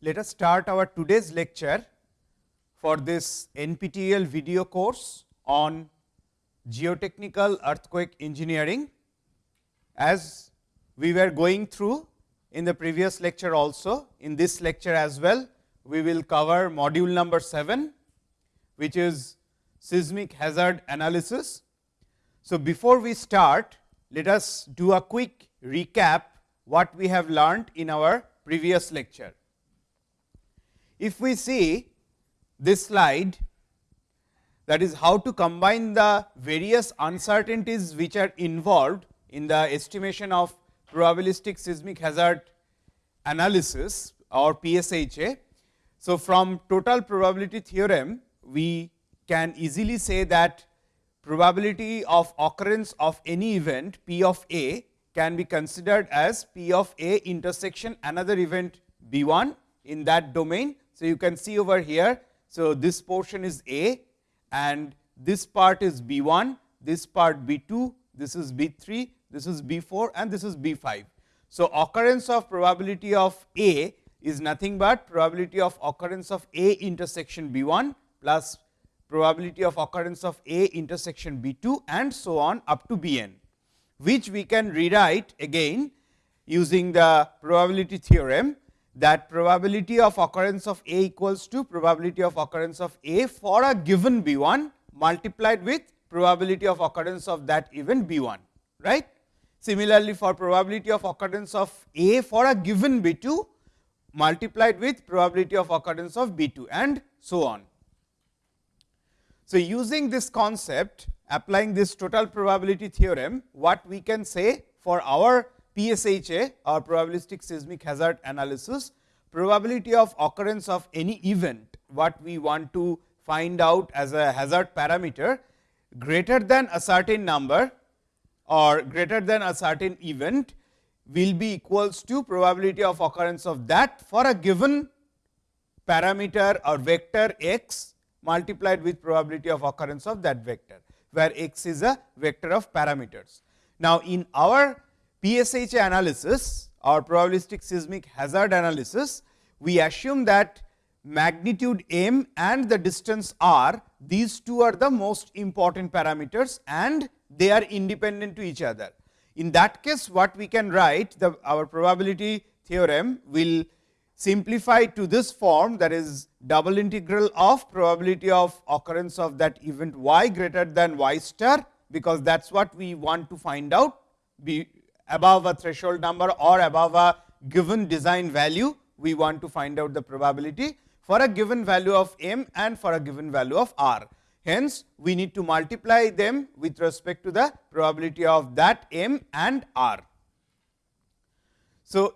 let us start our today's lecture for this NPTEL video course on geotechnical earthquake engineering. As we were going through in the previous lecture also, in this lecture as well, we will cover module number 7, which is seismic hazard analysis. So, before we start, let us do a quick recap what we have learned in our previous lecture. If we see this slide that is how to combine the various uncertainties which are involved in the estimation of probabilistic seismic hazard analysis or PSHA. So, from total probability theorem we can easily say that probability of occurrence of any event P of A can be considered as P of A intersection another event B 1 in that domain so, you can see over here. So, this portion is A and this part is B 1, this part B 2, this is B 3, this is B 4 and this is B 5. So, occurrence of probability of A is nothing but probability of occurrence of A intersection B 1 plus probability of occurrence of A intersection B 2 and so on up to B n, which we can rewrite again using the probability theorem that probability of occurrence of A equals to probability of occurrence of A for a given B 1 multiplied with probability of occurrence of that event B 1 right. Similarly, for probability of occurrence of A for a given B 2 multiplied with probability of occurrence of B 2 and so on. So, using this concept applying this total probability theorem, what we can say for our PSHA or probabilistic seismic hazard analysis, probability of occurrence of any event what we want to find out as a hazard parameter greater than a certain number or greater than a certain event will be equals to probability of occurrence of that for a given parameter or vector x multiplied with probability of occurrence of that vector, where x is a vector of parameters. Now, in our PSHA analysis or probabilistic seismic hazard analysis, we assume that magnitude m and the distance r, these two are the most important parameters and they are independent to each other. In that case, what we can write the our probability theorem will simplify to this form that is double integral of probability of occurrence of that event y greater than y star, because that is what we want to find out be above a threshold number or above a given design value, we want to find out the probability for a given value of m and for a given value of r. Hence, we need to multiply them with respect to the probability of that m and r. So,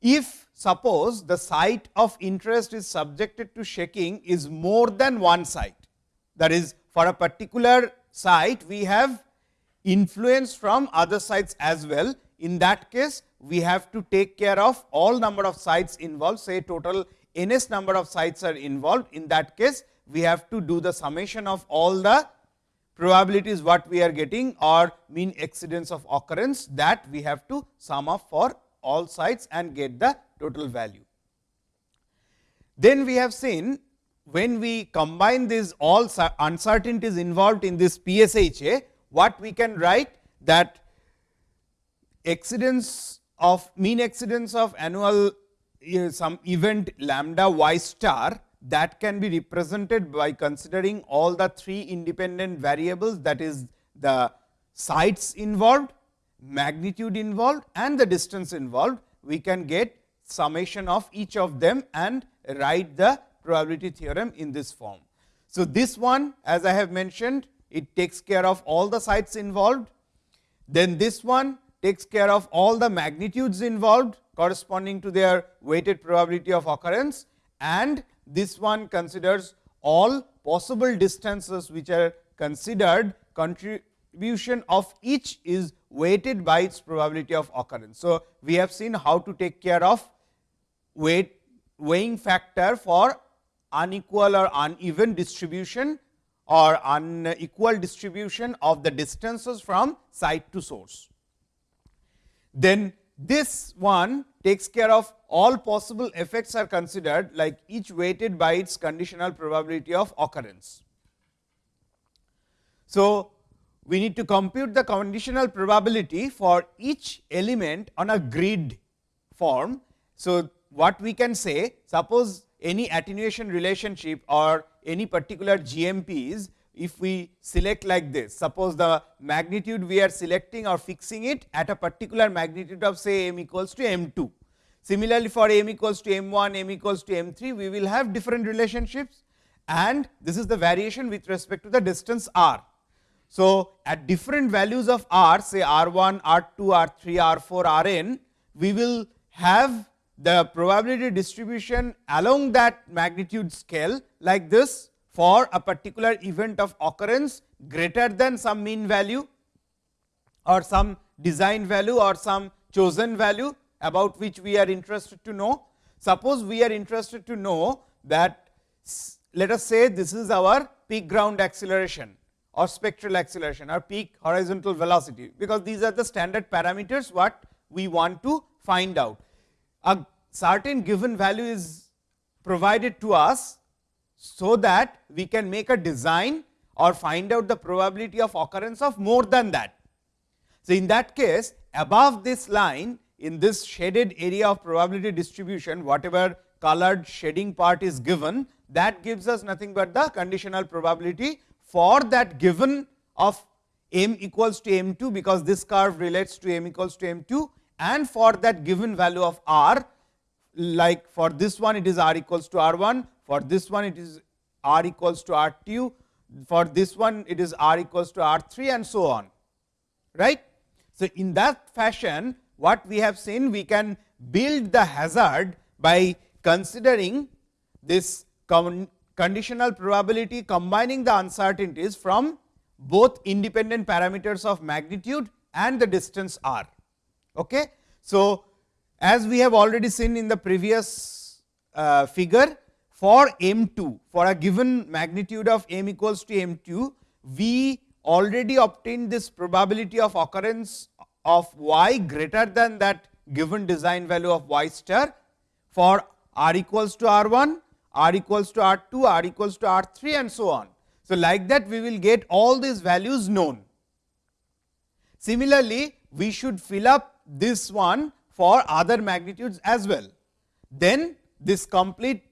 if suppose the site of interest is subjected to shaking is more than one site, that is for a particular site we have influence from other sites as well. In that case, we have to take care of all number of sites involved, say total ns number of sites are involved. In that case, we have to do the summation of all the probabilities what we are getting or mean exceedance of occurrence that we have to sum up for all sites and get the total value. Then we have seen when we combine these all uncertainties involved in this PSHA, what we can write that exceedance of mean exceedance of annual uh, some event lambda y star that can be represented by considering all the three independent variables that is the sites involved, magnitude involved and the distance involved. We can get summation of each of them and write the probability theorem in this form. So, this one as I have mentioned it takes care of all the sites involved. Then this one takes care of all the magnitudes involved corresponding to their weighted probability of occurrence and this one considers all possible distances which are considered contribution of each is weighted by its probability of occurrence. So, we have seen how to take care of weight weighing factor for unequal or uneven distribution or unequal distribution of the distances from site to source. Then this one takes care of all possible effects are considered like each weighted by its conditional probability of occurrence. So, we need to compute the conditional probability for each element on a grid form. So, what we can say suppose any attenuation relationship or any particular GMPs if we select like this suppose the magnitude we are selecting or fixing it at a particular magnitude of say m equals to m 2. Similarly, for m equals to m 1 m equals to m 3 we will have different relationships and this is the variation with respect to the distance r. So, at different values of r say r 1 r 2 r 3 r 4 r n we will have the probability distribution along that magnitude scale like this for a particular event of occurrence greater than some mean value or some design value or some chosen value about which we are interested to know. Suppose we are interested to know that let us say this is our peak ground acceleration or spectral acceleration or peak horizontal velocity, because these are the standard parameters what we want to find out a certain given value is provided to us, so that we can make a design or find out the probability of occurrence of more than that. So, in that case above this line in this shaded area of probability distribution whatever colored shading part is given that gives us nothing but the conditional probability for that given of m equals to m 2 because this curve relates to m equals to m 2 and for that given value of r like for this one it is r equals to r 1, for this one it is r equals to r 2, for this one it is r equals to r 3 and so on. right? So, in that fashion what we have seen we can build the hazard by considering this conditional probability combining the uncertainties from both independent parameters of magnitude and the distance r. Okay. So, as we have already seen in the previous uh, figure for m 2 for a given magnitude of m equals to m 2, we already obtained this probability of occurrence of y greater than that given design value of y star for r equals to r 1, r equals to r 2, r equals to r 3 and so on. So, like that we will get all these values known. Similarly, we should fill up this one for other magnitudes as well. Then this complete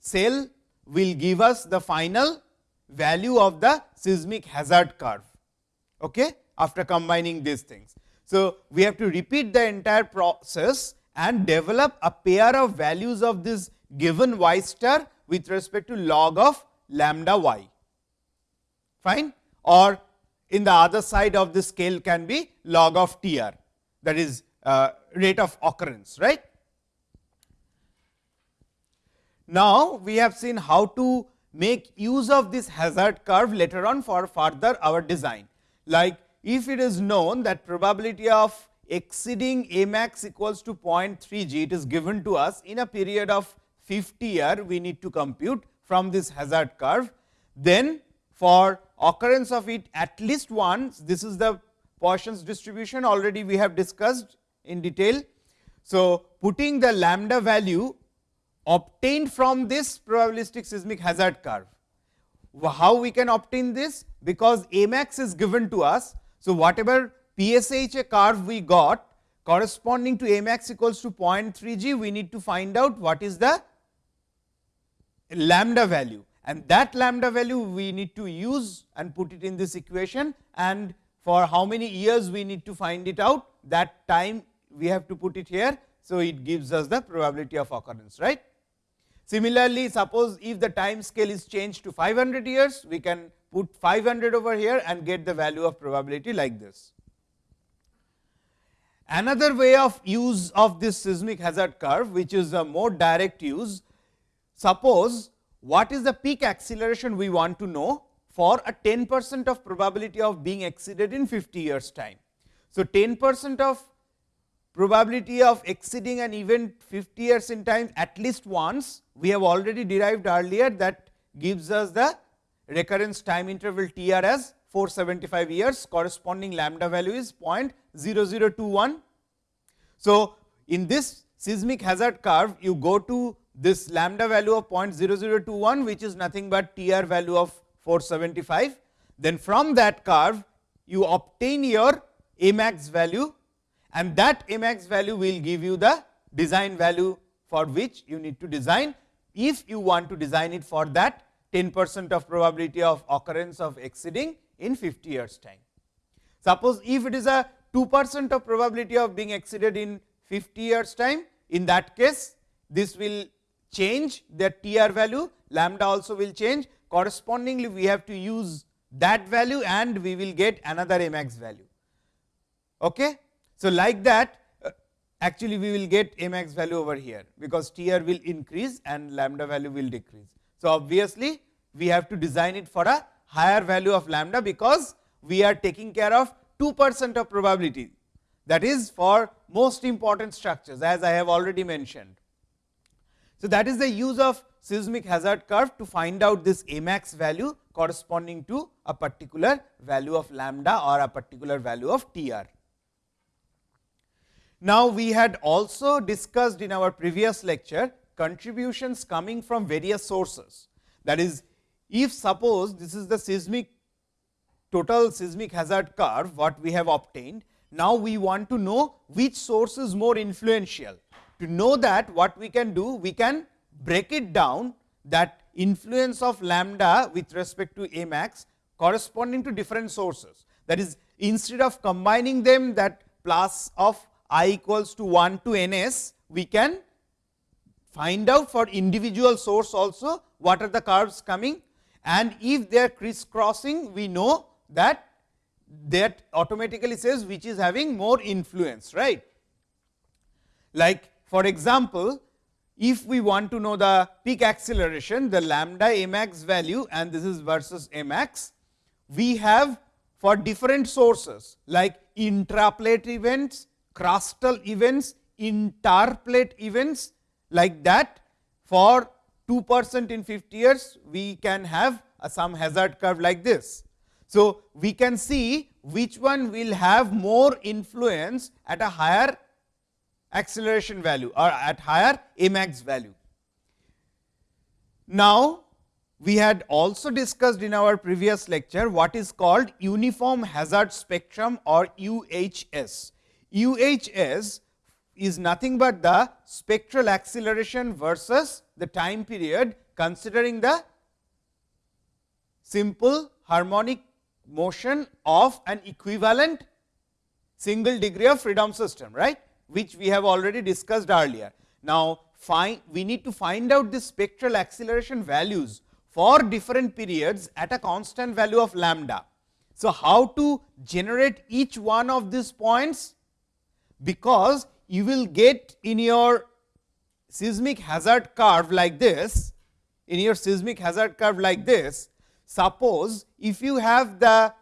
cell will give us the final value of the seismic hazard curve okay, after combining these things. So, we have to repeat the entire process and develop a pair of values of this given y star with respect to log of lambda y fine or in the other side of the scale can be log of T r that is uh, rate of occurrence right. Now, we have seen how to make use of this hazard curve later on for further our design. Like if it is known that probability of exceeding a max equals to 0.3 g, it is given to us in a period of 50 year, we need to compute from this hazard curve. Then for occurrence of it at least once, this is the Poisson's distribution already we have discussed in detail. So, putting the lambda value obtained from this probabilistic seismic hazard curve. How we can obtain this? Because A max is given to us. So, whatever PSHA curve we got corresponding to A max equals to 0.3 g, we need to find out what is the lambda value and that lambda value we need to use and put it in this equation and for how many years we need to find it out that time we have to put it here. So, it gives us the probability of occurrence right. Similarly, suppose if the time scale is changed to 500 years, we can put 500 over here and get the value of probability like this. Another way of use of this seismic hazard curve, which is a more direct use, suppose what is the peak acceleration we want to know for a 10 percent of probability of being exceeded in 50 years time. So, 10 percent of probability of exceeding an event 50 years in time at least once we have already derived earlier that gives us the recurrence time interval T r as 475 years corresponding lambda value is 0.0021. So, in this seismic hazard curve, you go to this lambda value of 0.0021, which is nothing but TR value of 475. Then from that curve, you obtain your A max value and that A max value will give you the design value for which you need to design. If you want to design it for that 10 percent of probability of occurrence of exceeding in 50 years time. Suppose if it is a 2 percent of probability of being exceeded in 50 years time, in that case this will change the TR value, lambda also will change correspondingly we have to use that value and we will get another max value. Okay? So, like that uh, actually we will get max value over here, because TR will increase and lambda value will decrease. So, obviously, we have to design it for a higher value of lambda, because we are taking care of 2 percent of probability that is for most important structures as I have already mentioned. So, that is the use of seismic hazard curve to find out this A max value corresponding to a particular value of lambda or a particular value of TR. Now, we had also discussed in our previous lecture contributions coming from various sources. That is, if suppose this is the seismic total seismic hazard curve what we have obtained. Now, we want to know which source is more influential. To know that what we can do, we can break it down that influence of lambda with respect to A max corresponding to different sources. That is, instead of combining them that plus of i equals to 1 to n s, we can find out for individual source also what are the curves coming and if they are crisscrossing we know that that automatically says which is having more influence right. Like for example, if we want to know the peak acceleration the lambda max value and this is versus max, we have for different sources like intraplate events crustal events, interplate events like that for 2 percent in 50 years, we can have some hazard curve like this. So, we can see which one will have more influence at a higher acceleration value or at higher A max value. Now, we had also discussed in our previous lecture what is called uniform hazard spectrum or UHS. UHS is nothing but the spectral acceleration versus the time period considering the simple harmonic motion of an equivalent single degree of freedom system, right, which we have already discussed earlier. Now, find we need to find out the spectral acceleration values for different periods at a constant value of lambda. So, how to generate each one of these points because you will get in your seismic hazard curve like this, in your seismic hazard curve like this, suppose if you have the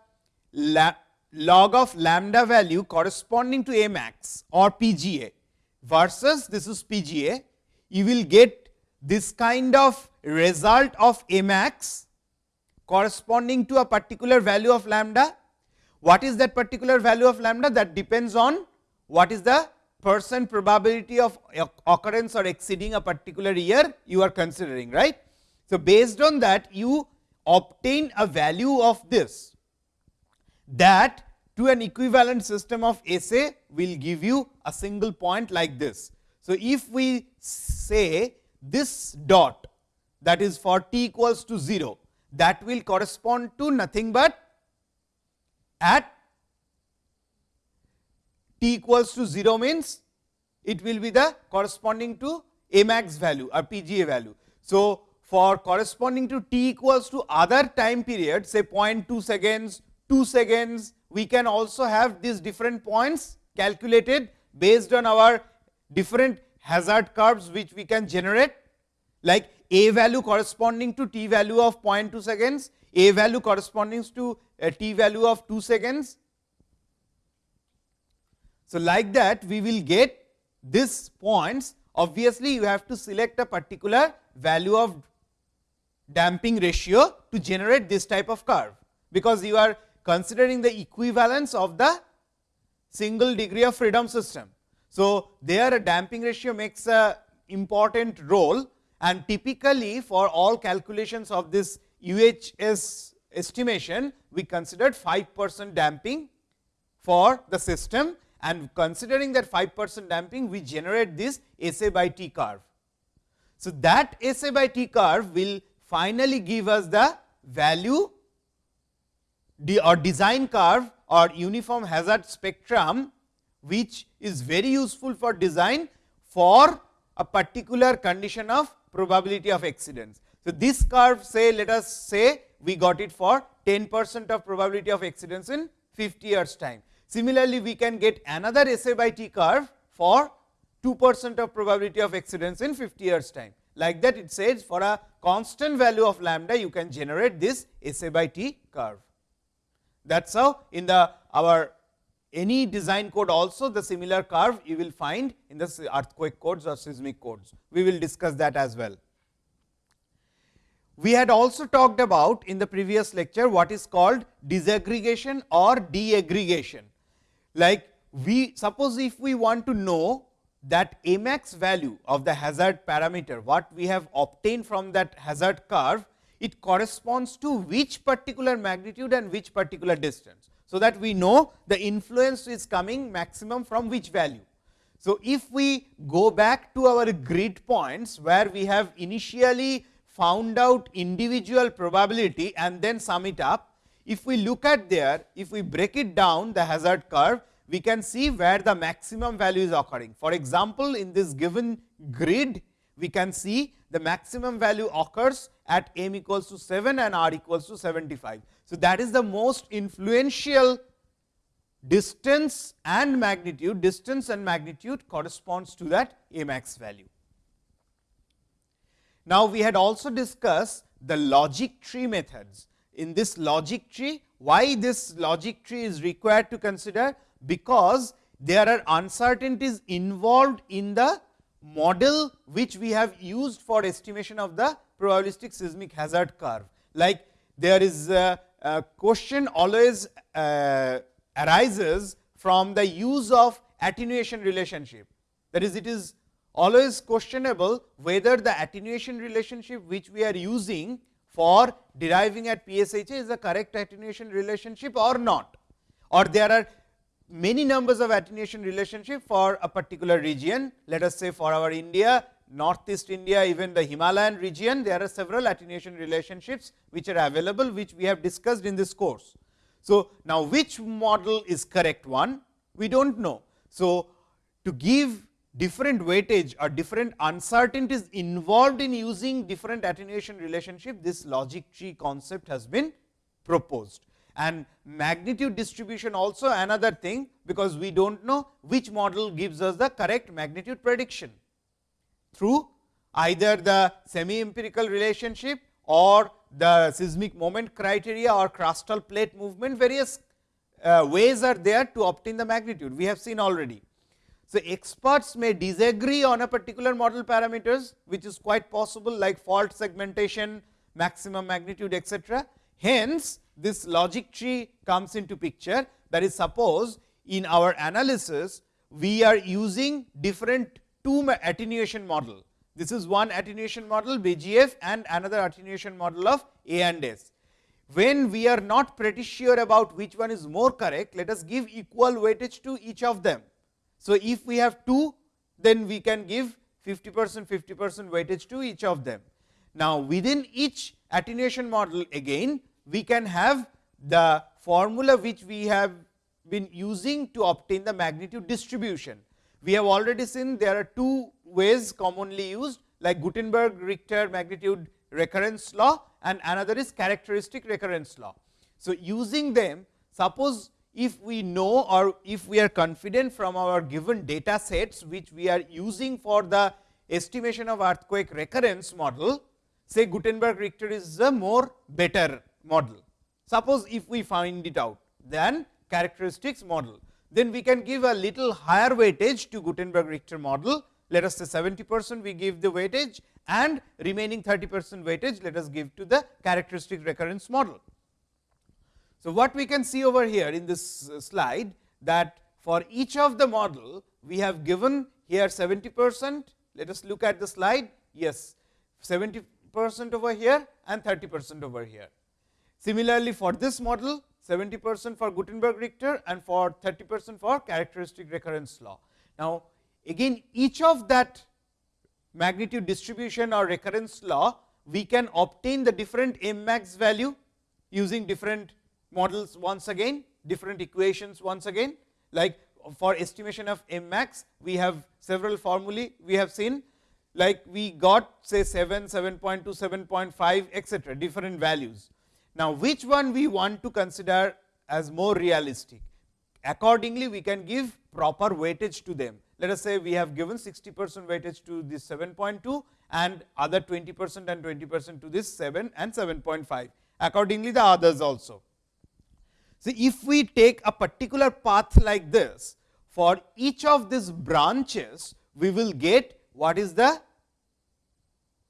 log of lambda value corresponding to A max or PGA versus this is PGA, you will get this kind of result of A max corresponding to a particular value of lambda. What is that particular value of lambda? That depends on what is the percent probability of occurrence or exceeding a particular year you are considering right. So, based on that you obtain a value of this that to an equivalent system of SA will give you a single point like this. So, if we say this dot that is for t equals to 0 that will correspond to nothing but at t equals to 0 means it will be the corresponding to A max value uh, or PGA value. So, for corresponding to t equals to other time period say 0.2 seconds, 2 seconds, we can also have these different points calculated based on our different hazard curves which we can generate. Like a value corresponding to t value of 0.2 seconds, a value corresponding to a t value of 2 seconds. So, like that we will get this points. Obviously, you have to select a particular value of damping ratio to generate this type of curve, because you are considering the equivalence of the single degree of freedom system. So, there a damping ratio makes a important role and typically for all calculations of this UHS estimation, we considered 5 percent damping for the system and considering that 5 percent damping, we generate this SA by T curve. So, that SA by T curve will finally give us the value or design curve or uniform hazard spectrum, which is very useful for design for a particular condition of probability of exceedance. So, this curve say let us say we got it for 10 percent of probability of exceedance in 50 years time. Similarly, we can get another SA by T curve for 2 percent of probability of exceedance in 50 years time. Like that it says for a constant value of lambda you can generate this SA by T curve. That is how in the our any design code also the similar curve you will find in the earthquake codes or seismic codes. We will discuss that as well. We had also talked about in the previous lecture what is called disaggregation or deaggregation. Like we suppose if we want to know that Amax value of the hazard parameter, what we have obtained from that hazard curve, it corresponds to which particular magnitude and which particular distance. So, that we know the influence is coming maximum from which value. So, if we go back to our grid points where we have initially found out individual probability and then sum it up. If we look at there, if we break it down the hazard curve, we can see where the maximum value is occurring. For example, in this given grid, we can see the maximum value occurs at m equals to 7 and r equals to 75. So, that is the most influential distance and magnitude, distance and magnitude corresponds to that a max value. Now, we had also discussed the logic tree methods. In this logic tree, why this logic tree is required to consider? Because there are uncertainties involved in the model which we have used for estimation of the probabilistic seismic hazard curve. Like there is a, a question always uh, arises from the use of attenuation relationship. That is, it is always questionable whether the attenuation relationship which we are using for deriving at PSHA is the correct attenuation relationship or not or there are many numbers of attenuation relationship for a particular region. Let us say for our India, northeast India, even the Himalayan region, there are several attenuation relationships which are available, which we have discussed in this course. So, now which model is correct one? We do not know. So, to give different weightage or different uncertainties involved in using different attenuation relationship, this logic tree concept has been proposed. And magnitude distribution also another thing, because we do not know which model gives us the correct magnitude prediction through either the semi empirical relationship or the seismic moment criteria or crustal plate movement various uh, ways are there to obtain the magnitude we have seen already. So, experts may disagree on a particular model parameters, which is quite possible like fault segmentation, maximum magnitude etc. Hence, this logic tree comes into picture that is suppose in our analysis, we are using different two attenuation model. This is one attenuation model BJF and another attenuation model of A and S. When we are not pretty sure about which one is more correct, let us give equal weightage to each of them so, if we have 2 then we can give 50 percent 50 percent weightage to each of them. Now, within each attenuation model again we can have the formula which we have been using to obtain the magnitude distribution. We have already seen there are two ways commonly used like Gutenberg Richter magnitude recurrence law and another is characteristic recurrence law. So, using them suppose if we know or if we are confident from our given data sets which we are using for the estimation of earthquake recurrence model, say Gutenberg Richter is a more better model. Suppose if we find it out then characteristics model, then we can give a little higher weightage to Gutenberg Richter model. Let us say 70 percent we give the weightage and remaining 30 percent weightage let us give to the characteristic recurrence model. So, what we can see over here in this uh, slide that for each of the model we have given here 70 percent. Let us look at the slide. Yes, 70 percent over here and 30 percent over here. Similarly, for this model 70 percent for Gutenberg Richter and for 30 percent for characteristic recurrence law. Now, again each of that magnitude distribution or recurrence law, we can obtain the different m max value using different models once again, different equations once again, like for estimation of m max, we have several formulae we have seen, like we got say 7, 7.2, 7.5 etcetera, different values. Now, which one we want to consider as more realistic? Accordingly, we can give proper weightage to them. Let us say we have given 60 percent weightage to this 7.2 and other 20 percent and 20 percent to this 7 and 7.5. Accordingly, the others also. So, if we take a particular path like this, for each of these branches, we will get what is the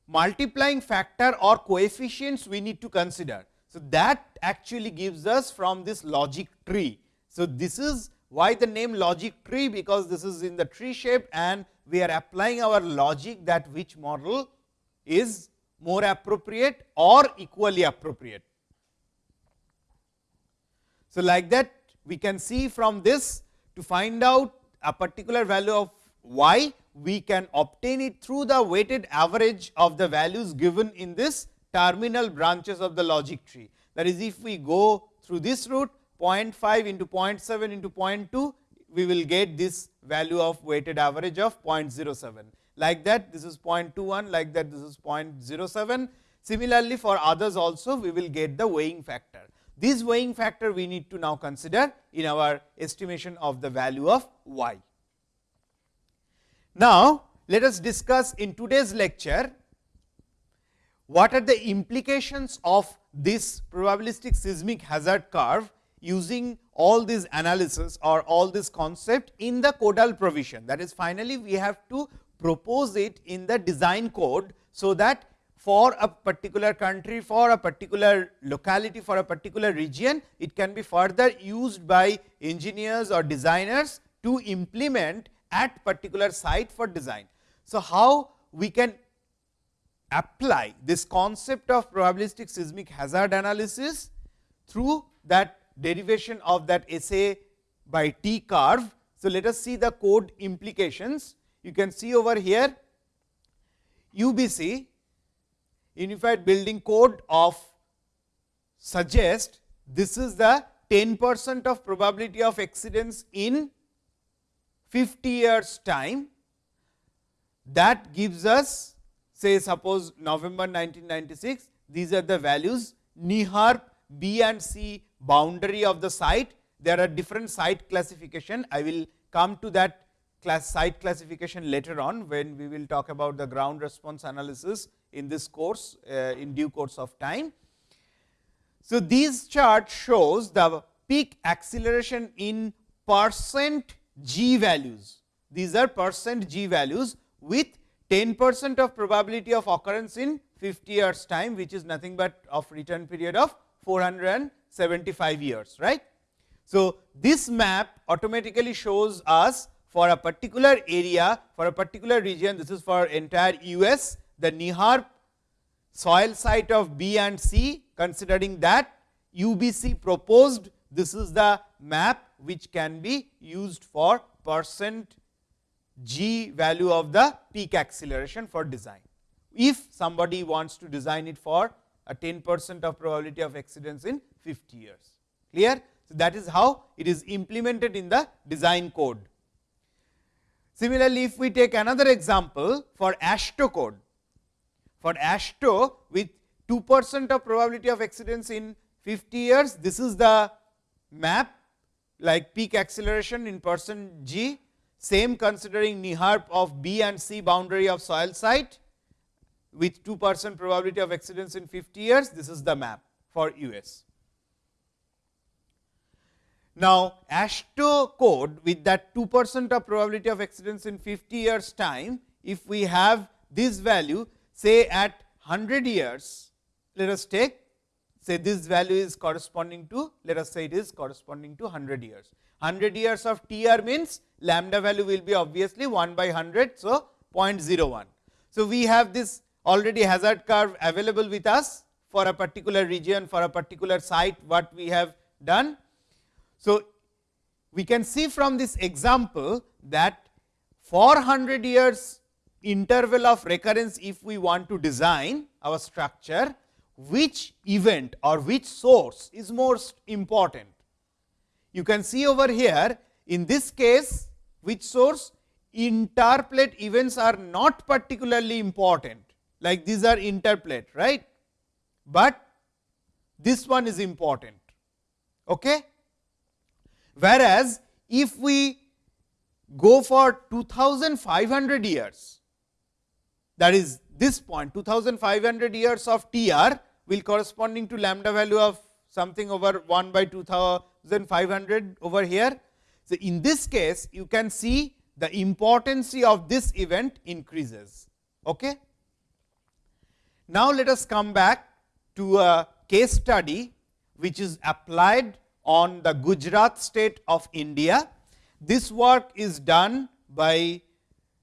multiplying factor or coefficients we need to consider. So, that actually gives us from this logic tree. So, this is why the name logic tree because this is in the tree shape and we are applying our logic that which model is more appropriate or equally appropriate. So, like that we can see from this to find out a particular value of y, we can obtain it through the weighted average of the values given in this terminal branches of the logic tree. That is, if we go through this route 0.5 into 0.7 into 0.2, we will get this value of weighted average of 0.07. Like that, this is 0.21, like that, this is 0.07. Similarly, for others also, we will get the weighing factor. This weighing factor we need to now consider in our estimation of the value of y. Now, let us discuss in today's lecture what are the implications of this probabilistic seismic hazard curve using all these analysis or all this concept in the codal provision. That is finally, we have to propose it in the design code. So, that for a particular country, for a particular locality, for a particular region, it can be further used by engineers or designers to implement at particular site for design. So, how we can apply this concept of probabilistic seismic hazard analysis through that derivation of that SA by T curve. So, let us see the code implications. You can see over here UBC Unified Building Code of suggest this is the 10 percent of probability of exceedance in 50 years time that gives us say suppose November 1996 these are the values NEHRP B and C boundary of the site there are different site classification I will come to that class site classification later on when we will talk about the ground response analysis in this course uh, in due course of time. So, this chart shows the peak acceleration in percent g values. These are percent g values with 10 percent of probability of occurrence in 50 years time, which is nothing but of return period of 475 years. right? So, this map automatically shows us for a particular area, for a particular region, this is for entire US, the NEHRP soil site of B and C considering that UBC proposed this is the map which can be used for percent g value of the peak acceleration for design. If somebody wants to design it for a 10 percent of probability of exceedance in 50 years clear. So, that is how it is implemented in the design code. Similarly, if we take another example for AASHTO code, for AASHTO with 2 percent of probability of exceedance in 50 years, this is the map like peak acceleration in percent g, same considering NEHRP of B and C boundary of soil site with 2 percent probability of exceedance in 50 years, this is the map for US. Now, AASHTO code with that 2 percent of probability of exceedance in 50 years time, if we have this value, say at 100 years, let us take say this value is corresponding to let us say it is corresponding to 100 years. 100 years of TR means lambda value will be obviously 1 by 100. So, 0.01. So, we have this already hazard curve available with us for a particular region for a particular site what we have done. So, we can see from this example that 400 years interval of recurrence if we want to design our structure which event or which source is most important. You can see over here in this case which source interplate events are not particularly important like these are interplate right, but this one is important. Okay? Whereas, if we go for 2500 years that is this point 2500 years of TR will corresponding to lambda value of something over 1 by 2500 over here. So, in this case you can see the importance of this event increases. Okay? Now, let us come back to a case study which is applied on the Gujarat state of India. This work is done by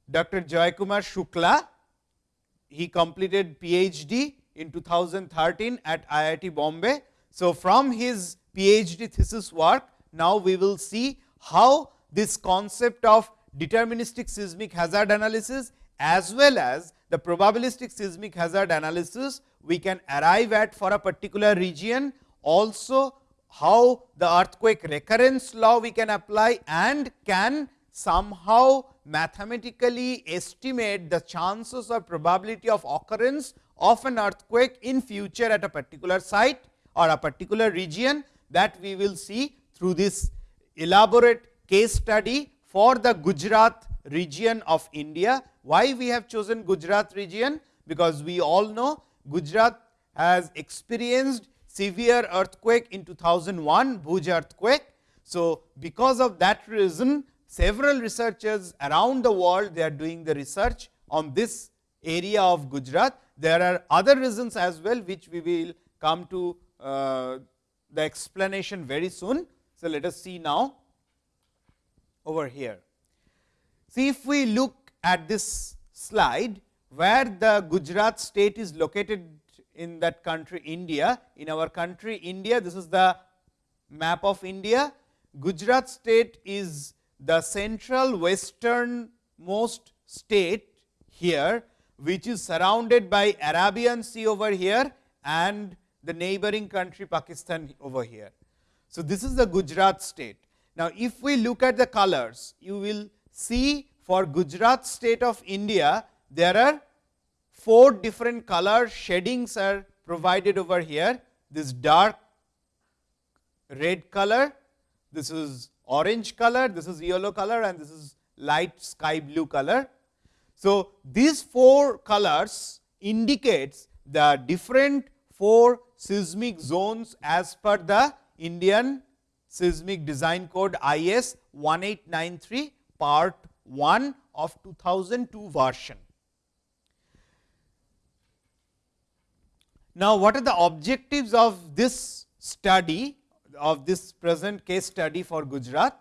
Dr. Jayakumar Shukla. He completed PhD in 2013 at IIT Bombay. So, from his PhD thesis work, now we will see how this concept of deterministic seismic hazard analysis as well as the probabilistic seismic hazard analysis we can arrive at for a particular region. Also how the earthquake recurrence law we can apply and can somehow mathematically estimate the chances or probability of occurrence of an earthquake in future at a particular site or a particular region that we will see through this elaborate case study for the Gujarat region of India. Why we have chosen Gujarat region? Because we all know Gujarat has experienced severe earthquake in 2001 Bhuj earthquake. So, because of that reason several researchers around the world they are doing the research on this area of Gujarat. There are other reasons as well which we will come to uh, the explanation very soon. So, let us see now over here. See if we look at this slide where the Gujarat state is located in that country India. In our country India, this is the map of India. Gujarat state is the central western most state here, which is surrounded by Arabian Sea over here and the neighboring country Pakistan over here. So, this is the Gujarat state. Now, if we look at the colors, you will see for Gujarat state of India, there are four different color shadings are provided over here. This dark red color, this is orange color, this is yellow color and this is light sky blue color. So, these four colors indicates the different four seismic zones as per the Indian seismic design code IS 1893 part 1 of 2002 version. Now, what are the objectives of this study of this present case study for Gujarat?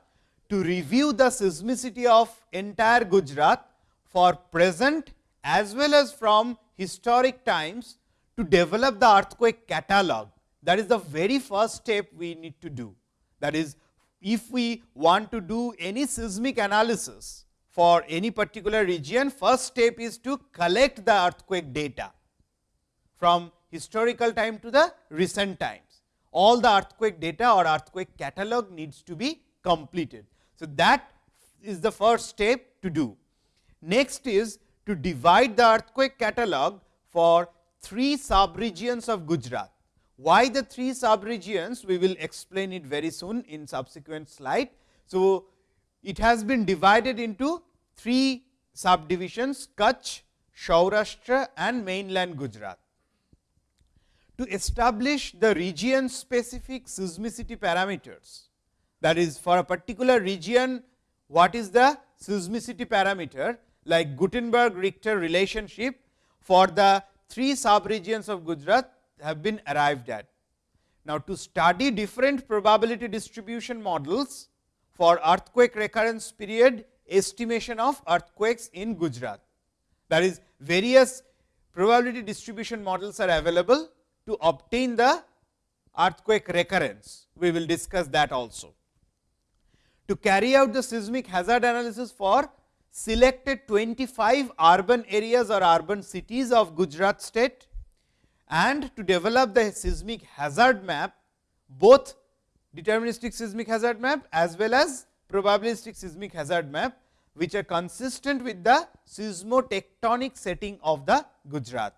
To review the seismicity of entire Gujarat for present as well as from historic times to develop the earthquake catalog. That is the very first step we need to do. That is, if we want to do any seismic analysis for any particular region, first step is to collect the earthquake data from historical time to the recent times. All the earthquake data or earthquake catalog needs to be completed. So, that is the first step to do. Next is to divide the earthquake catalog for three sub-regions of Gujarat. Why the three sub-regions? We will explain it very soon in subsequent slide. So, it has been divided into three subdivisions Kutch, Saurashtra and mainland Gujarat to establish the region specific seismicity parameters. That is for a particular region, what is the seismicity parameter like Gutenberg Richter relationship for the three sub regions of Gujarat have been arrived at. Now, to study different probability distribution models for earthquake recurrence period estimation of earthquakes in Gujarat. That is various probability distribution models are available to obtain the earthquake recurrence. We will discuss that also. To carry out the seismic hazard analysis for selected 25 urban areas or urban cities of Gujarat state and to develop the seismic hazard map, both deterministic seismic hazard map as well as probabilistic seismic hazard map, which are consistent with the seismotectonic setting of the Gujarat.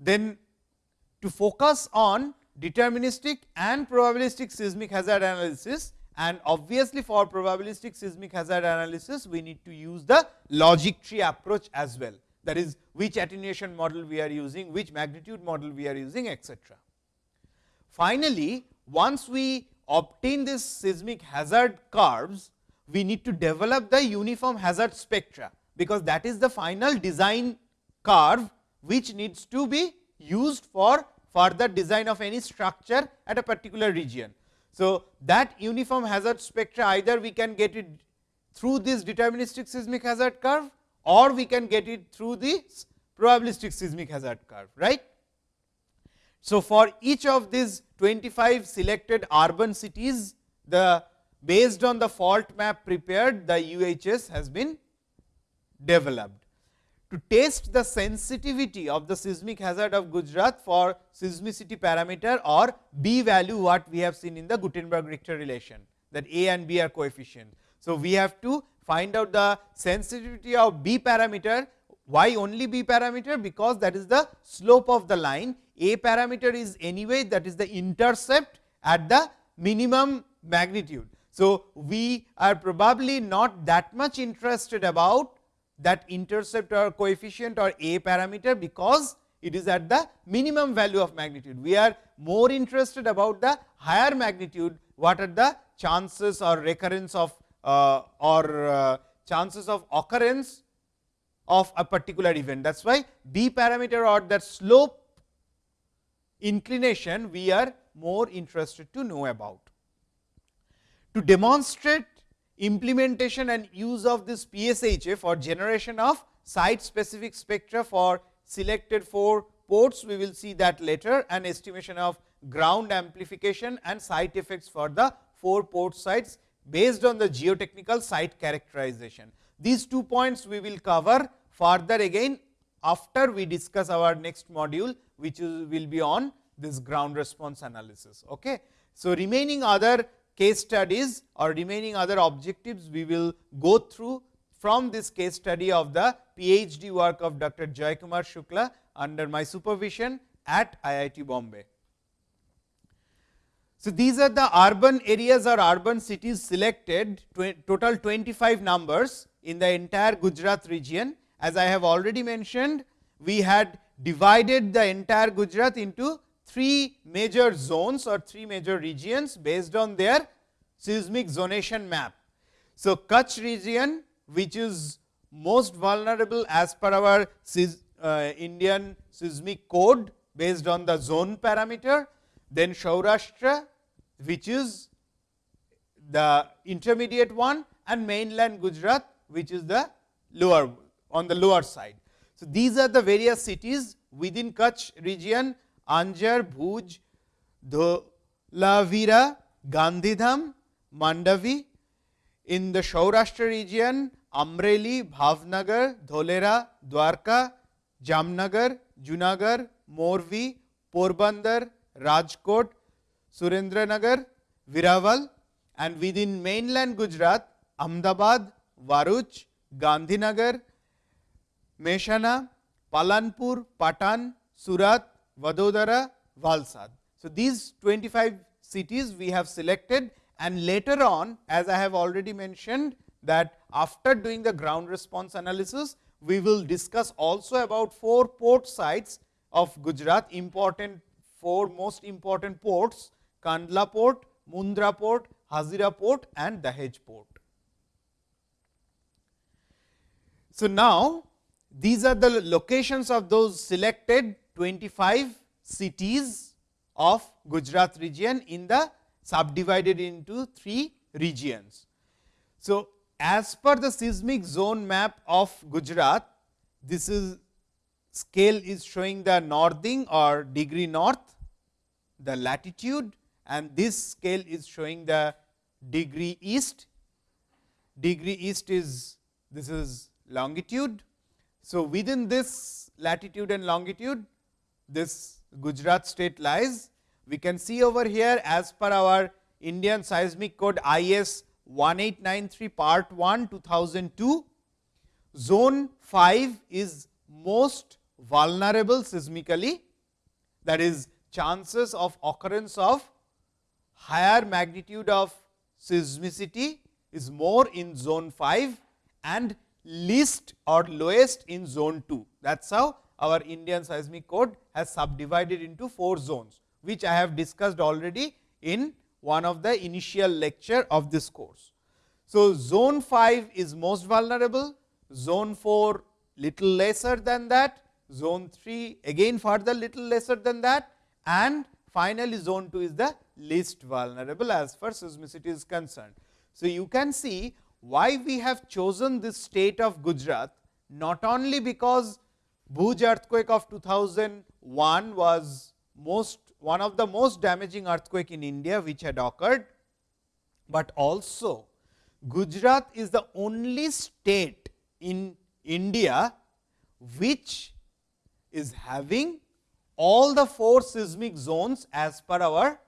Then to focus on deterministic and probabilistic seismic hazard analysis and obviously for probabilistic seismic hazard analysis we need to use the logic tree approach as well that is which attenuation model we are using, which magnitude model we are using etc. Finally, once we obtain this seismic hazard curves, we need to develop the uniform hazard spectra, because that is the final design curve which needs to be used for further design of any structure at a particular region. So, that uniform hazard spectra either we can get it through this deterministic seismic hazard curve or we can get it through this probabilistic seismic hazard curve. right? So, for each of these 25 selected urban cities, the based on the fault map prepared, the UHS has been developed to test the sensitivity of the seismic hazard of Gujarat for seismicity parameter or B value what we have seen in the Gutenberg Richter relation that A and B are coefficient. So, we have to find out the sensitivity of B parameter why only B parameter because that is the slope of the line A parameter is anyway that is the intercept at the minimum magnitude. So, we are probably not that much interested about that intercept or coefficient or a parameter, because it is at the minimum value of magnitude. We are more interested about the higher magnitude, what are the chances or recurrence of uh, or uh, chances of occurrence of a particular event. That is why B parameter or that slope inclination we are more interested to know about. To demonstrate implementation and use of this PSHA for generation of site specific spectra for selected 4 ports, we will see that later and estimation of ground amplification and site effects for the 4 port sites based on the geotechnical site characterization. These two points we will cover further again after we discuss our next module, which will be on this ground response analysis. Okay. So, remaining other case studies or remaining other objectives we will go through from this case study of the PhD work of Dr. Kumar Shukla under my supervision at IIT Bombay. So, these are the urban areas or urban cities selected total 25 numbers in the entire Gujarat region. As I have already mentioned, we had divided the entire Gujarat into three major zones or three major regions based on their seismic zonation map. So, Kutch region which is most vulnerable as per our uh, Indian seismic code based on the zone parameter, then Saurashtra which is the intermediate one and mainland Gujarat which is the lower on the lower side. So, these are the various cities within Kutch region Anjar Bhuj, Dholavira, Gandhidham, Mandvi in the Saurashtra region Amreli, Bhavnagar, Dholera, Dwarka, Jamnagar, Junagadh, Morbi, Porbandar, Rajkot, Surendranagar, Veraval and within mainland Gujarat Ahmedabad Bharuch Gandhinagar Mehsana Palanpur Patan Surat Vadodara, Valsad. So, these 25 cities we have selected and later on as I have already mentioned that after doing the ground response analysis, we will discuss also about 4 port sites of Gujarat important 4 most important ports Kandla port, Mundra port, Hazira port and Dahej port. So, now these are the locations of those selected 25 cities of Gujarat region in the subdivided into three regions. So, as per the seismic zone map of Gujarat, this is scale is showing the northing or degree north, the latitude and this scale is showing the degree east. Degree east is this is longitude. So, within this latitude and longitude, this Gujarat state lies. We can see over here as per our Indian seismic code IS 1893 part 1 2002, zone 5 is most vulnerable seismically that is chances of occurrence of higher magnitude of seismicity is more in zone 5 and least or lowest in zone 2. That is how our Indian seismic code has subdivided into 4 zones, which I have discussed already in one of the initial lecture of this course. So, zone 5 is most vulnerable, zone 4 little lesser than that, zone 3 again further little lesser than that and finally, zone 2 is the least vulnerable as far seismicity is concerned. So, you can see why we have chosen this state of Gujarat not only because Bhuj earthquake of 2001 was most one of the most damaging earthquake in India which had occurred, but also Gujarat is the only state in India which is having all the four seismic zones as per our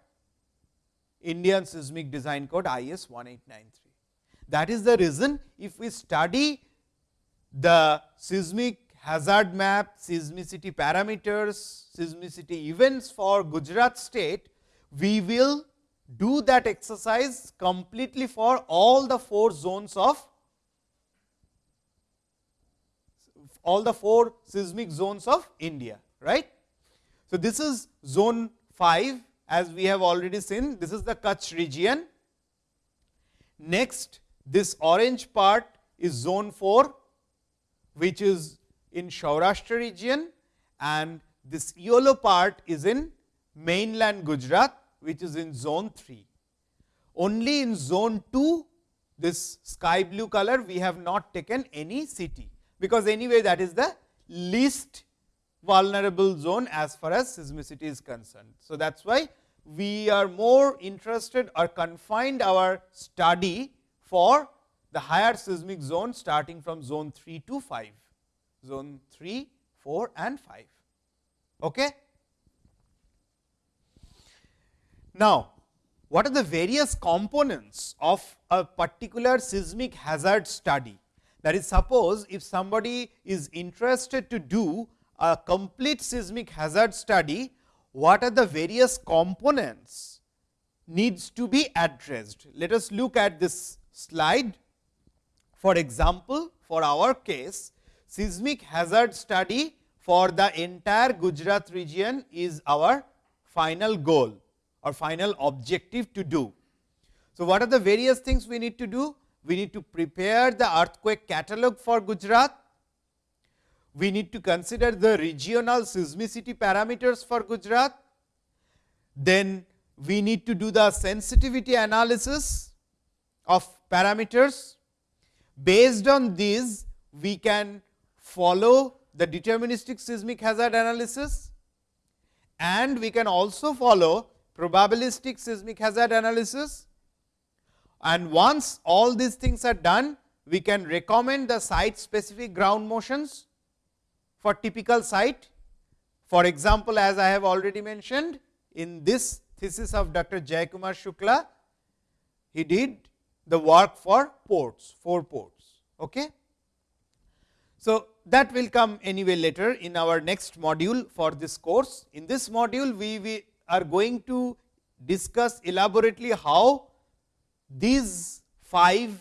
Indian seismic design code IS 1893. That is the reason if we study the seismic hazard map, seismicity parameters, seismicity events for Gujarat state, we will do that exercise completely for all the four zones of all the four seismic zones of India. right? So, this is zone 5 as we have already seen this is the Kutch region. Next this orange part is zone 4 which is in Saurashtra region and this yellow part is in mainland Gujarat which is in zone 3. Only in zone 2 this sky blue color we have not taken any city, because anyway that is the least vulnerable zone as far as seismicity is concerned. So, that is why we are more interested or confined our study for the higher seismic zone starting from zone 3 to 5, zone 3, 4 and 5. Okay? Now, what are the various components of a particular seismic hazard study? That is suppose if somebody is interested to do a complete seismic hazard study, what are the various components needs to be addressed. Let us look at this slide. For example, for our case, seismic hazard study for the entire Gujarat region is our final goal or final objective to do. So, what are the various things we need to do? We need to prepare the earthquake catalog for Gujarat. We need to consider the regional seismicity parameters for Gujarat. Then we need to do the sensitivity analysis of parameters. Based on these, we can follow the deterministic seismic hazard analysis and we can also follow probabilistic seismic hazard analysis and once all these things are done, we can recommend the site specific ground motions for typical site. For example, as I have already mentioned in this thesis of Dr. Jayakumar Shukla, he did the work for ports, 4 ports. Okay? So, that will come anyway later in our next module for this course. In this module, we, we are going to discuss elaborately how these 5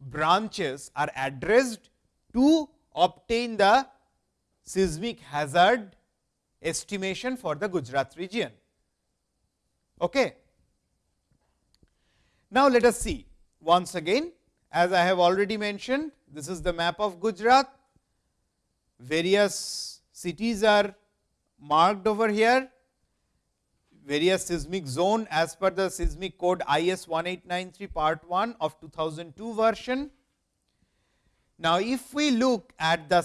branches are addressed to obtain the seismic hazard estimation for the Gujarat region. Okay. Now, let us see once again as I have already mentioned this is the map of Gujarat, various cities are marked over here various seismic zone as per the seismic code IS 1893 part 1 of 2002 version. Now, if we look at the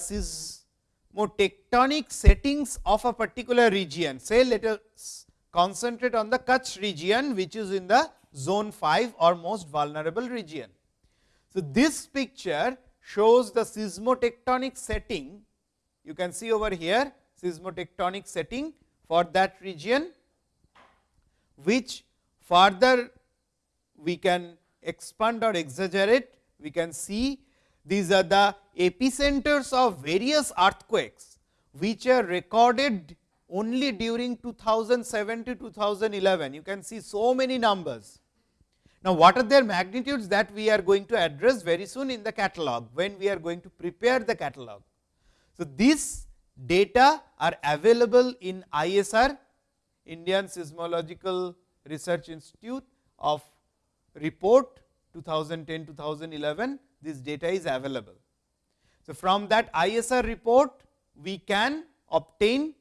seismotectonic settings of a particular region, say let us concentrate on the Kutch region, which is in the zone 5 or most vulnerable region. So, this picture shows the seismotectonic setting, you can see over here seismotectonic setting for that region, which further we can expand or exaggerate, we can see these are the epicenters of various earthquakes, which are recorded only during 2007 to 2011. You can see so many numbers. Now, what are their magnitudes that we are going to address very soon in the catalog, when we are going to prepare the catalog. So, these data are available in ISR, Indian Seismological Research Institute of report 2010-2011, this data is available. So, from that ISR report, we can obtain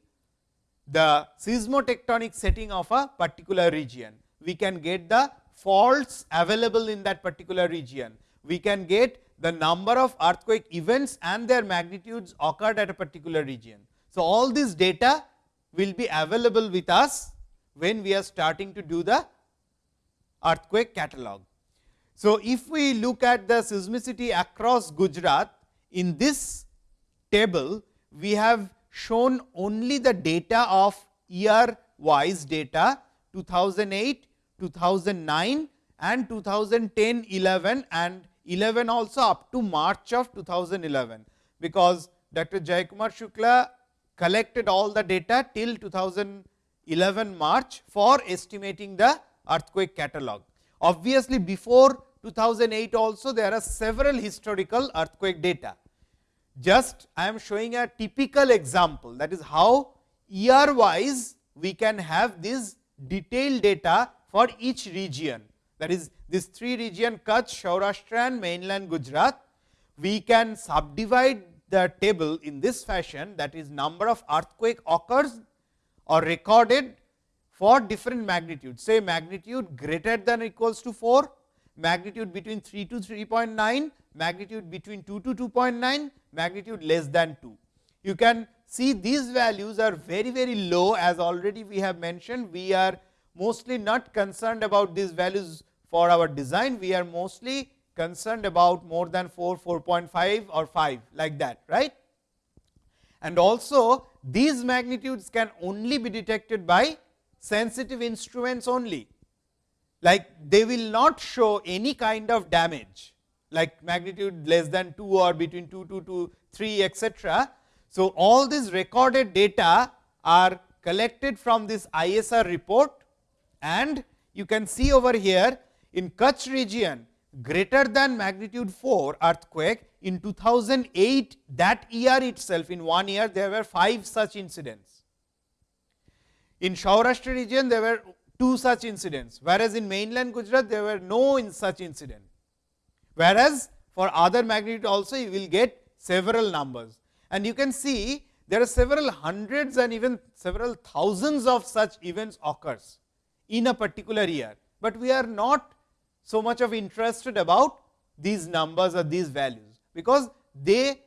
the seismotectonic setting of a particular region. We can get the faults available in that particular region. We can get the number of earthquake events and their magnitudes occurred at a particular region. So, all this data will be available with us when we are starting to do the earthquake catalog. So, if we look at the seismicity across Gujarat in this table, we have shown only the data of year wise data 2008, 2009 and 2010, 11 and 11 also up to March of 2011, because Dr. Jayakumar Shukla collected all the data till 2011 March for estimating the earthquake catalog. Obviously, before 2008 also there are several historical earthquake data. Just I am showing a typical example that is how year wise we can have this detailed data for each region that is this three region Kutch, Saurashtra and mainland Gujarat. We can subdivide the table in this fashion that is number of earthquake occurs or recorded for different magnitudes say magnitude greater than equals to 4, magnitude between 3 to 3.9, magnitude between 2 to 2.9, magnitude less than 2. You can see these values are very very low as already we have mentioned we are mostly not concerned about these values for our design we are mostly concerned about more than 4 4.5 or 5 like that right? And also these magnitudes can only be detected by sensitive instruments only. Like they will not show any kind of damage like magnitude less than 2 or between 2 to 2 3 etc. So, all these recorded data are collected from this ISR report. And you can see over here in Kutch region greater than magnitude 4 earthquake in 2008 that year itself in one year there were 5 such incidents. In Saurashtra region there were two such incidents, whereas in mainland Gujarat there were no in such incident. Whereas, for other magnitude also you will get several numbers and you can see there are several hundreds and even several thousands of such events occurs in a particular year, but we are not so much of interested about these numbers or these values, because they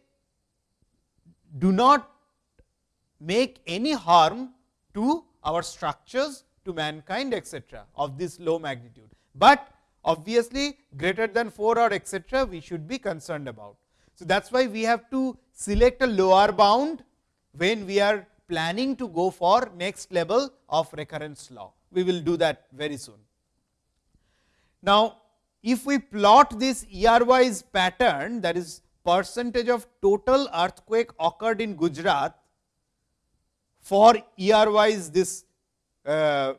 do not make any harm to our structures to mankind etc., of this low magnitude, but obviously greater than 4 or etc., we should be concerned about. So, that is why we have to select a lower bound when we are planning to go for next level of recurrence law. We will do that very soon. Now, if we plot this year wise pattern that is percentage of total earthquake occurred in Gujarat for year wise this uh,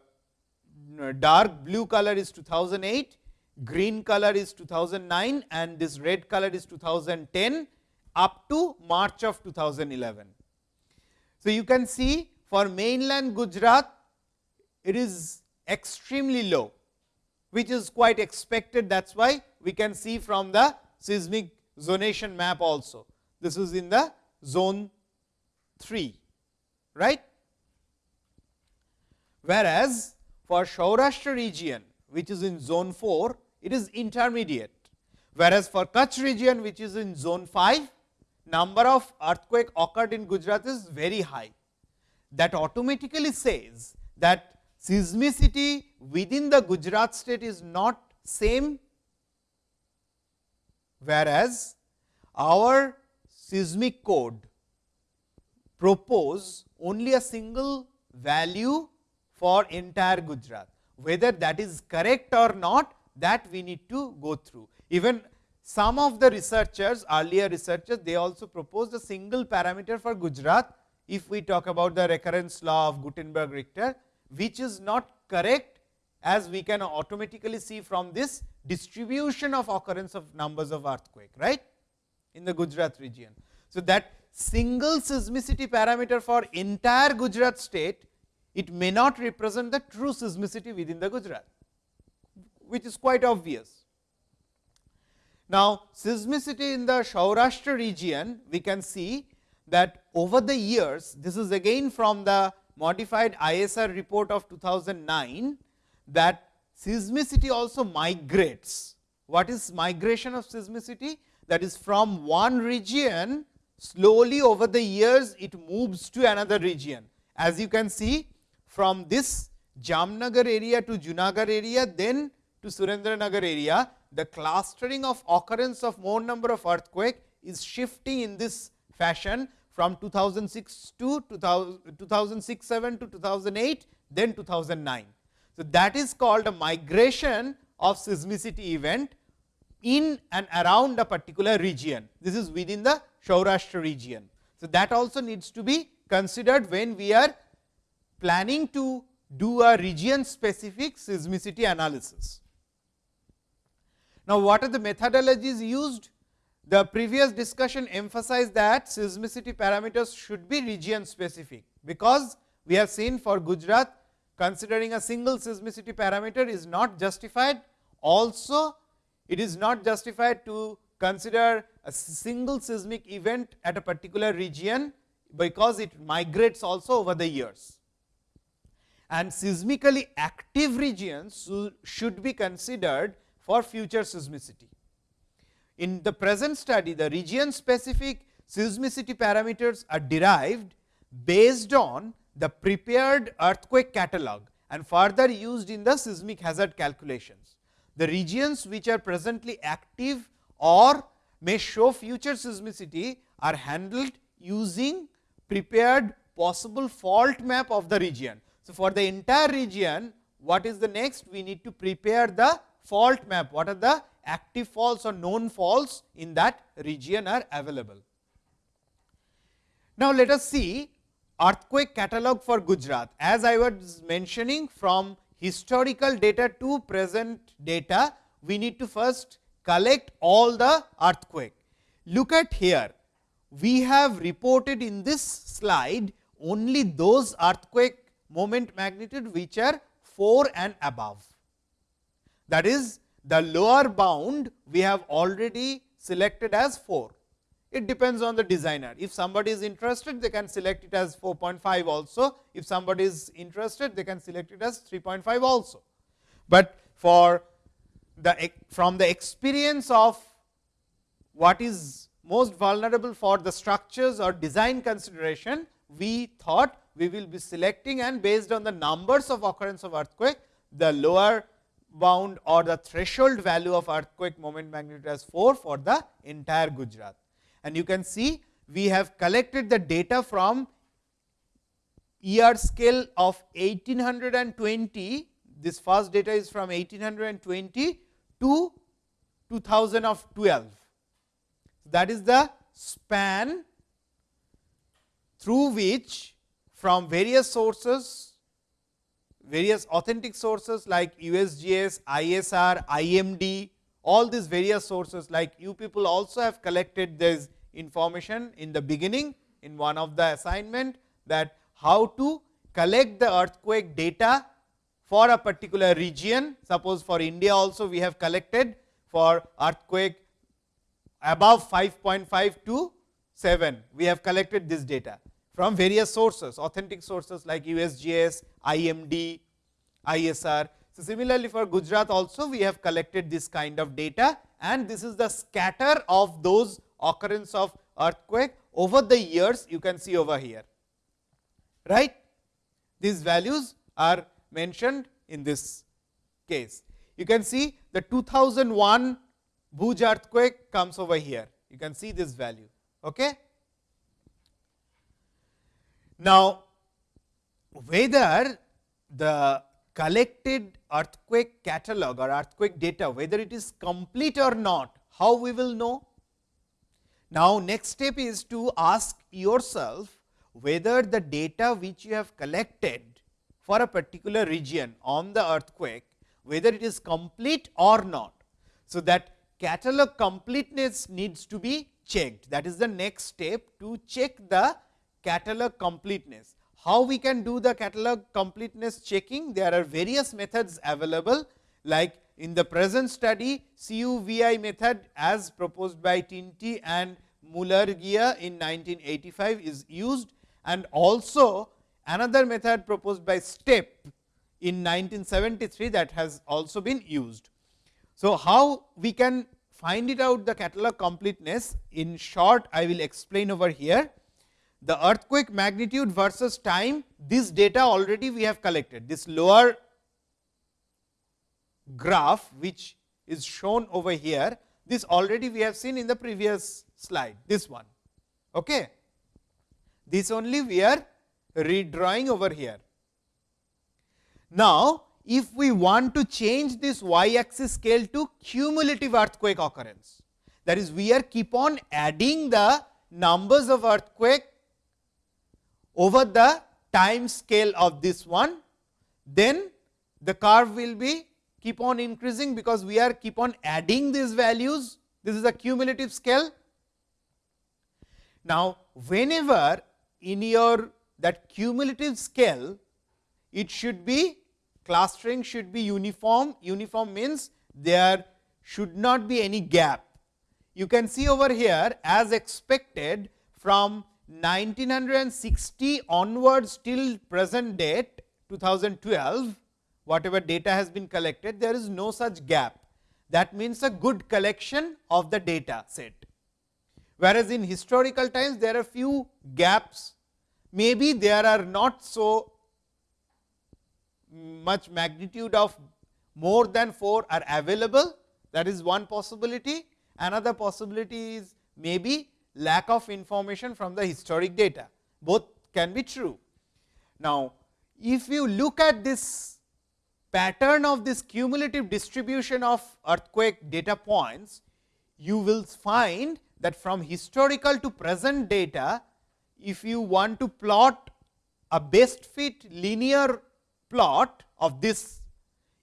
dark blue color is 2008, green color is 2009 and this red color is 2010 up to March of 2011. So, you can see for mainland Gujarat it is extremely low which is quite expected that is why we can see from the seismic zonation map also. This is in the zone 3 right. Whereas, for Saurashtra region which is in zone 4, it is intermediate, whereas for Kutch region which is in zone 5, number of earthquake occurred in Gujarat is very high. That automatically says that seismicity within the Gujarat state is not same, whereas our seismic code propose only a single value for entire Gujarat. Whether that is correct or not that we need to go through. Even some of the researchers earlier researchers they also proposed a single parameter for Gujarat if we talk about the recurrence law of Gutenberg Richter which is not correct as we can automatically see from this distribution of occurrence of numbers of earthquake right in the Gujarat region. So, that single seismicity parameter for entire Gujarat state it may not represent the true seismicity within the Gujarat, which is quite obvious. Now, seismicity in the Saurashtra region, we can see that over the years, this is again from the modified ISR report of 2009, that seismicity also migrates. What is migration of seismicity? That is from one region, slowly over the years, it moves to another region. As you can see, from this Jamnagar area to Junagadh area, then to Surendranagar area, the clustering of occurrence of more number of earthquake is shifting in this fashion from 2006 to 2006 7 to 2008, then 2009. So, that is called a migration of seismicity event in and around a particular region. This is within the Saurashtra region. So, that also needs to be considered when we are planning to do a region specific seismicity analysis. Now, what are the methodologies used? The previous discussion emphasized that seismicity parameters should be region specific, because we have seen for Gujarat considering a single seismicity parameter is not justified. Also, it is not justified to consider a single seismic event at a particular region, because it migrates also over the years and seismically active regions should be considered for future seismicity. In the present study, the region specific seismicity parameters are derived based on the prepared earthquake catalog and further used in the seismic hazard calculations. The regions which are presently active or may show future seismicity are handled using prepared possible fault map of the region. So, for the entire region what is the next? We need to prepare the fault map, what are the active faults or known faults in that region are available. Now, let us see earthquake catalog for Gujarat. As I was mentioning from historical data to present data, we need to first collect all the earthquake. Look at here, we have reported in this slide only those earthquake moment magnitude which are 4 and above. That is the lower bound we have already selected as 4. It depends on the designer. If somebody is interested, they can select it as 4.5 also. If somebody is interested, they can select it as 3.5 also. But for the from the experience of what is most vulnerable for the structures or design consideration, we thought we will be selecting and based on the numbers of occurrence of earthquake, the lower bound or the threshold value of earthquake moment magnitude as 4 for the entire Gujarat. And you can see we have collected the data from ER scale of 1820, this first data is from 1820 to 2012. That is the span through which from various sources, various authentic sources like USGS, ISR, IMD, all these various sources like you people also have collected this information in the beginning in one of the assignment that how to collect the earthquake data for a particular region. Suppose for India also we have collected for earthquake above 5.5 to 7, we have collected this data from various sources, authentic sources like USGS, IMD, ISR. So, similarly for Gujarat also we have collected this kind of data and this is the scatter of those occurrence of earthquake over the years you can see over here. right? These values are mentioned in this case. You can see the 2001 Bhuj earthquake comes over here. You can see this value. Okay? Now, whether the collected earthquake catalog or earthquake data, whether it is complete or not, how we will know? Now, next step is to ask yourself whether the data which you have collected for a particular region on the earthquake, whether it is complete or not. So, that catalog completeness needs to be checked. That is the next step to check the catalog completeness. How we can do the catalog completeness checking? There are various methods available like in the present study CUVI method as proposed by Tinti and Mulargia in 1985 is used and also another method proposed by Stepp in 1973 that has also been used. So, how we can find it out the catalog completeness in short I will explain over here. The earthquake magnitude versus time this data already we have collected this lower graph which is shown over here this already we have seen in the previous slide this one. Okay. This only we are redrawing over here. Now, if we want to change this y axis scale to cumulative earthquake occurrence, that is we are keep on adding the numbers of earthquake over the time scale of this one, then the curve will be keep on increasing, because we are keep on adding these values. This is a cumulative scale. Now, whenever in your that cumulative scale, it should be clustering should be uniform. Uniform means there should not be any gap. You can see over here as expected from 1960 onwards till present date 2012, whatever data has been collected, there is no such gap. That means a good collection of the data set whereas in historical times there are few gaps, maybe there are not so much magnitude of more than 4 are available that is one possibility. Another possibility is maybe lack of information from the historic data, both can be true. Now, if you look at this pattern of this cumulative distribution of earthquake data points, you will find that from historical to present data, if you want to plot a best fit linear plot of this,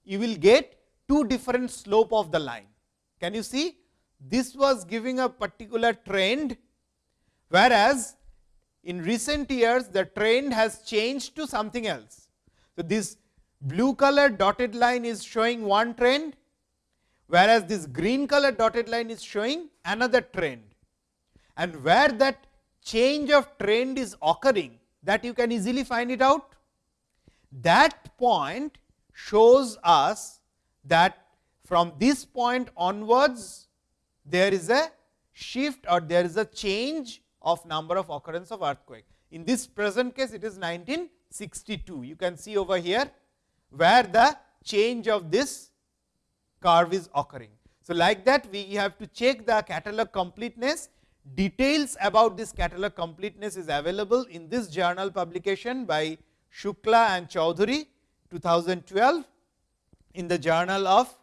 you will get two different slope of the line. Can you see? This was giving a particular trend, whereas in recent years the trend has changed to something else. So, this blue color dotted line is showing one trend, whereas this green color dotted line is showing another trend and where that change of trend is occurring that you can easily find it out. That point shows us that from this point onwards there is a shift or there is a change of number of occurrence of earthquake. In this present case it is 1962. You can see over here where the change of this curve is occurring. So, like that we have to check the catalog completeness Details about this catalog completeness is available in this journal publication by Shukla and Choudhury 2012 in the journal of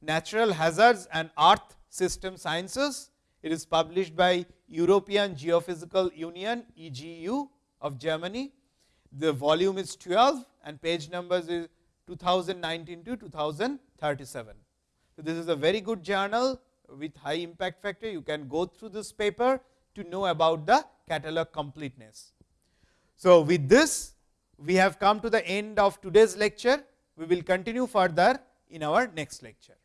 Natural Hazards and Earth System Sciences. It is published by European Geophysical Union EGU of Germany. The volume is 12 and page numbers is 2019 to 2037. So, this is a very good journal with high impact factor, you can go through this paper to know about the catalog completeness. So, with this we have come to the end of today's lecture. We will continue further in our next lecture.